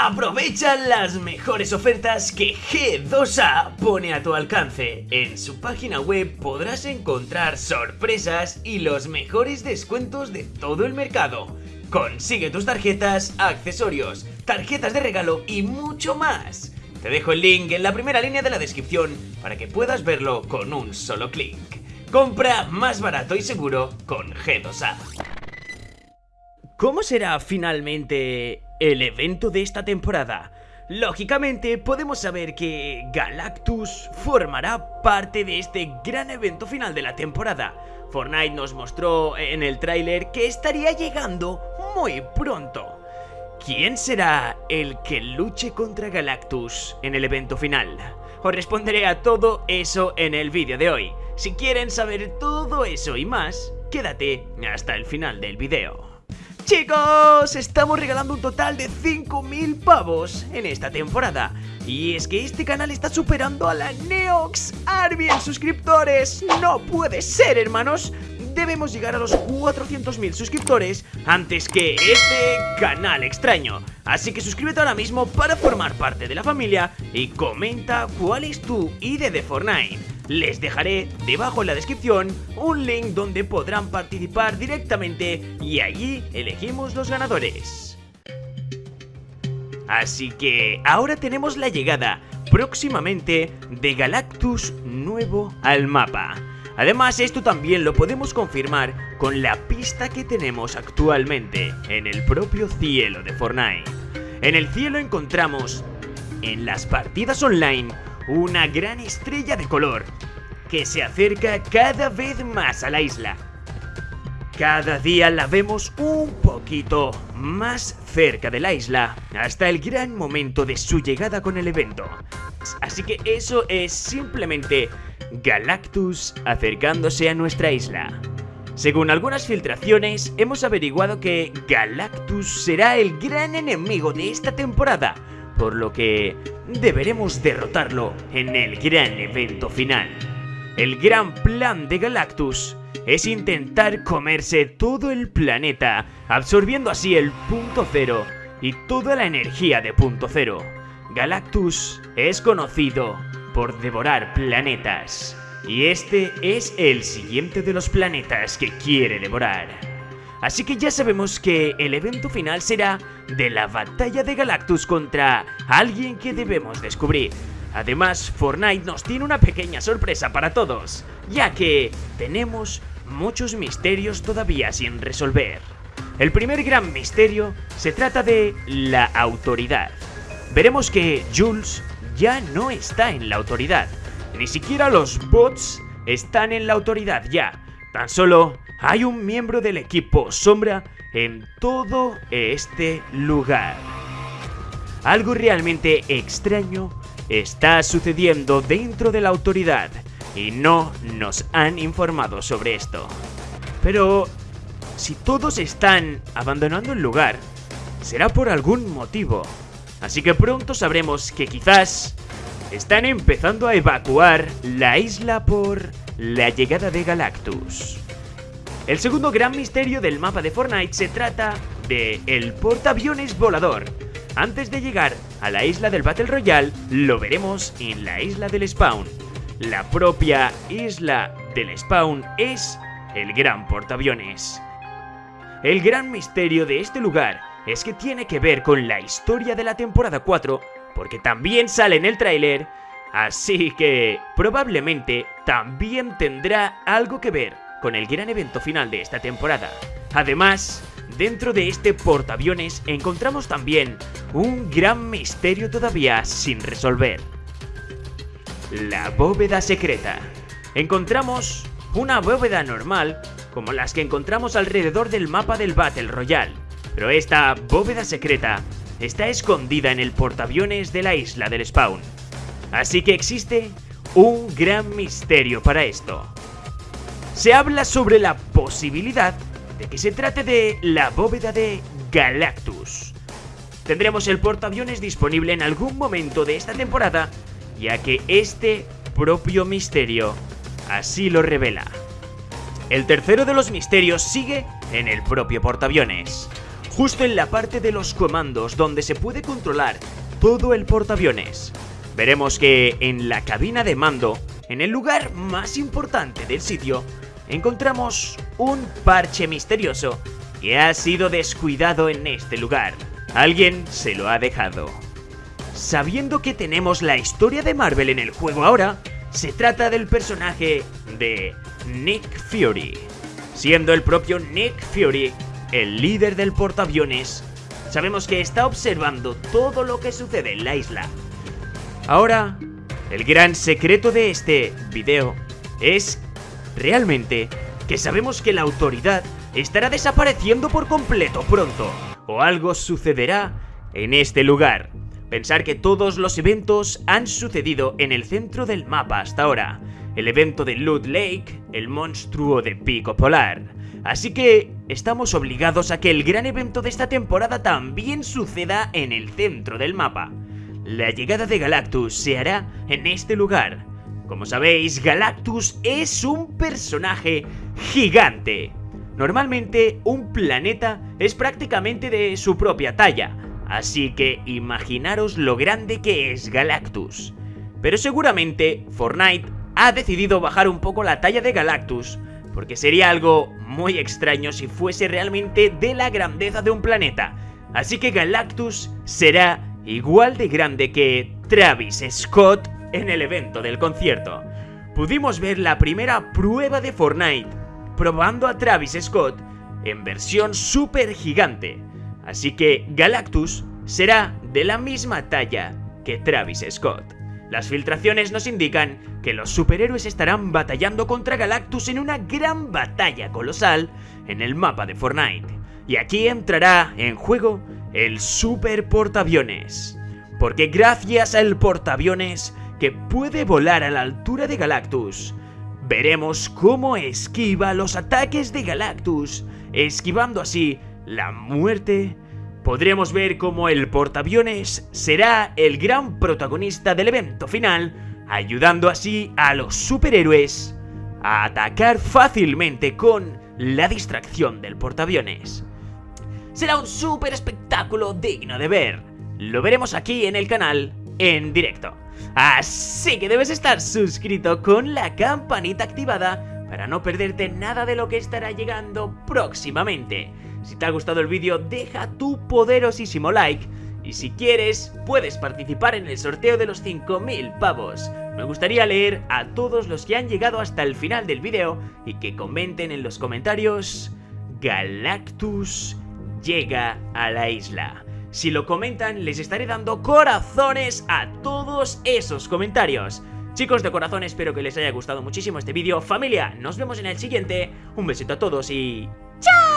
Aprovecha las mejores ofertas que G2A pone a tu alcance. En su página web podrás encontrar sorpresas y los mejores descuentos de todo el mercado. Consigue tus tarjetas, accesorios, tarjetas de regalo y mucho más. Te dejo el link en la primera línea de la descripción para que puedas verlo con un solo clic. Compra más barato y seguro con G2A. ¿Cómo será finalmente el evento de esta temporada? Lógicamente podemos saber que Galactus formará parte de este gran evento final de la temporada. Fortnite nos mostró en el tráiler que estaría llegando muy pronto. ¿Quién será el que luche contra Galactus en el evento final? Os responderé a todo eso en el vídeo de hoy. Si quieren saber todo eso y más, quédate hasta el final del vídeo. Chicos, estamos regalando un total de 5.000 pavos en esta temporada. Y es que este canal está superando a la Neox Army en suscriptores. No puede ser, hermanos. Debemos llegar a los 400.000 suscriptores antes que este canal extraño. Así que suscríbete ahora mismo para formar parte de la familia y comenta cuál es tu ID de Fortnite. Les dejaré debajo en la descripción un link donde podrán participar directamente y allí elegimos los ganadores. Así que ahora tenemos la llegada próximamente de Galactus nuevo al mapa. Además esto también lo podemos confirmar con la pista que tenemos actualmente en el propio cielo de Fortnite. En el cielo encontramos en las partidas online una gran estrella de color que se acerca cada vez más a la isla. Cada día la vemos un poquito más cerca de la isla, hasta el gran momento de su llegada con el evento. Así que eso es simplemente Galactus acercándose a nuestra isla. Según algunas filtraciones, hemos averiguado que Galactus será el gran enemigo de esta temporada, por lo que deberemos derrotarlo en el gran evento final. El gran plan de Galactus es intentar comerse todo el planeta, absorbiendo así el punto cero y toda la energía de punto cero. Galactus es conocido por devorar planetas, y este es el siguiente de los planetas que quiere devorar. Así que ya sabemos que el evento final será de la batalla de Galactus contra alguien que debemos descubrir. Además, Fortnite nos tiene una pequeña sorpresa para todos, ya que tenemos muchos misterios todavía sin resolver. El primer gran misterio se trata de la autoridad. Veremos que Jules ya no está en la autoridad, ni siquiera los bots están en la autoridad ya. Tan solo hay un miembro del equipo Sombra en todo este lugar. Algo realmente extraño está sucediendo dentro de la autoridad y no nos han informado sobre esto. Pero si todos están abandonando el lugar, será por algún motivo. Así que pronto sabremos que quizás están empezando a evacuar la isla por la llegada de Galactus. El segundo gran misterio del mapa de Fortnite se trata de el portaaviones volador, antes de llegar a la isla del Battle Royale, lo veremos en la isla del Spawn. La propia isla del Spawn es el gran portaaviones. El gran misterio de este lugar es que tiene que ver con la historia de la temporada 4, porque también sale en el tráiler, así que probablemente también tendrá algo que ver con el gran evento final de esta temporada. Además, Dentro de este portaaviones encontramos también un gran misterio todavía sin resolver. La bóveda secreta. Encontramos una bóveda normal como las que encontramos alrededor del mapa del Battle Royale, pero esta bóveda secreta está escondida en el portaaviones de la isla del spawn. Así que existe un gran misterio para esto. Se habla sobre la posibilidad de que se trate de la bóveda de Galactus. Tendremos el portaaviones disponible en algún momento de esta temporada, ya que este propio misterio así lo revela. El tercero de los misterios sigue en el propio portaaviones. justo en la parte de los comandos donde se puede controlar todo el portaaviones. Veremos que en la cabina de mando, en el lugar más importante del sitio, encontramos un parche misterioso que ha sido descuidado en este lugar. Alguien se lo ha dejado. Sabiendo que tenemos la historia de Marvel en el juego ahora, se trata del personaje de Nick Fury. Siendo el propio Nick Fury el líder del portaaviones, sabemos que está observando todo lo que sucede en la isla. Ahora, el gran secreto de este video es realmente que sabemos que la autoridad estará desapareciendo por completo pronto, o algo sucederá en este lugar. Pensar que todos los eventos han sucedido en el centro del mapa hasta ahora. El evento de Loot Lake, el monstruo de Pico Polar. Así que estamos obligados a que el gran evento de esta temporada también suceda en el centro del mapa. La llegada de Galactus se hará en este lugar. Como sabéis, Galactus es un personaje gigante. Normalmente un planeta es prácticamente de su propia talla, Así que imaginaros lo grande que es Galactus. Pero seguramente Fortnite ha decidido bajar un poco la talla de Galactus, porque sería algo muy extraño si fuese realmente de la grandeza de un planeta. Así que Galactus será igual de grande que Travis Scott en el evento del concierto. Pudimos ver la primera prueba de Fortnite, probando a Travis Scott en versión super gigante. Así que Galactus será de la misma talla que Travis Scott. Las filtraciones nos indican que los superhéroes estarán batallando contra Galactus en una gran batalla colosal en el mapa de Fortnite. Y aquí entrará en juego el super portaaviones. Porque gracias al portaaviones que puede volar a la altura de Galactus, veremos cómo esquiva los ataques de Galactus, esquivando así la muerte, podremos ver cómo el portaaviones será el gran protagonista del evento final, ayudando así a los superhéroes a atacar fácilmente con la distracción del portaaviones. Será un super espectáculo digno de ver. Lo veremos aquí en el canal en directo. Así que debes estar suscrito con la campanita activada para no perderte nada de lo que estará llegando próximamente. Si te ha gustado el vídeo, deja tu poderosísimo like. Y si quieres, puedes participar en el sorteo de los 5000 pavos. Me gustaría leer a todos los que han llegado hasta el final del vídeo y que comenten en los comentarios Galactus llega a la isla. Si lo comentan, les estaré dando corazones a todos esos comentarios. Chicos de corazón, espero que les haya gustado muchísimo este vídeo. Familia, nos vemos en el siguiente. Un besito a todos y... ¡Chao!